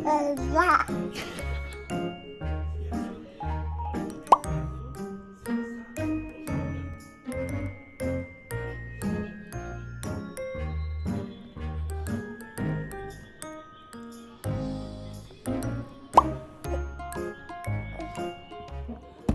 Rock.